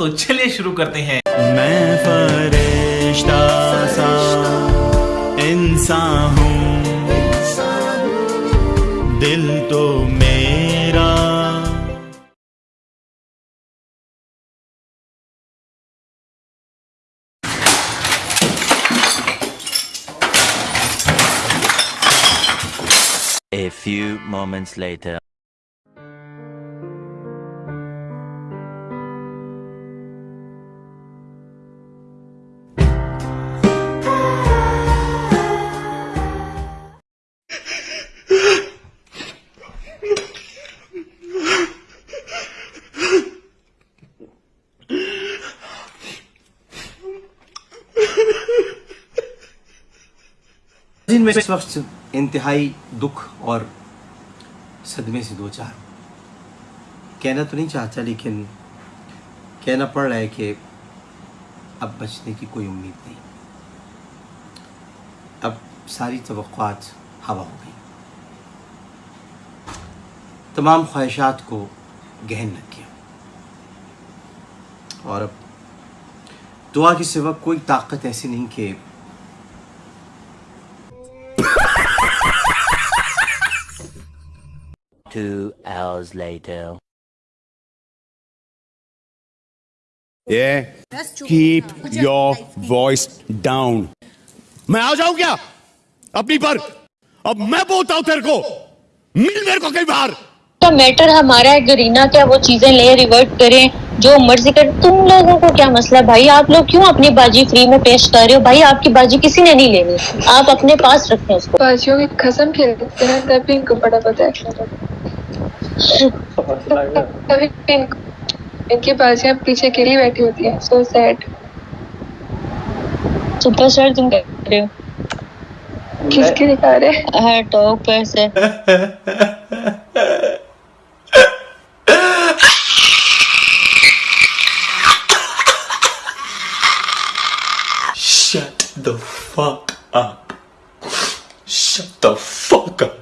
تو چلیے شروع کرتے ہیں۔ میں فرشتہ سا انسان ہوں۔ دل تو میرا۔ A few moments later. میں اس وقت انتہائی دکھ اور صدمے سے دو چار۔ کہنا تو نہیں چاہتا لیکن کہنا پڑ رہا ہے کہ اب بچنے کی کوئی امید نہیں۔ اب ساری توقعات ہوا ہو گئی۔ تمام خواہشات کو گہن رکھ گیا اور اب دعا کے سوا کوئی طاقت ایسی نہیں کہ Two hours later. Yeah. Keep your voice down. میں آ جاؤں کیا اپنی پر اب میں بولتا ہوں تیرے کو مل میرے کو کئی بار کا میٹر ہمارا ہے گرینا کیا وہ چیزیں لے ریورٹ کریں جو مرضی کر تم لوگوں کو کیا مسئلہ بھائی آپ لوگ کیوں اپنی باجی فری میں پیش کر رہے ہو بھائی آپ کی باجی کسی نے نہیں لینی آپ اپنے پاس رکھیں اس کو باجیوں کی قسم کھیلتے ہیں تبھی ان کو بڑا پتہ ہے ان ان کی باجیاں پیچھے کے لیے بیٹھی ہوتی ہیں. سو سیڈ سپر سٹار تم رہے ہو؟ کس کے دکھا رہے ہر ٹاک پیسے Shut the fuck up. Shut the fuck up.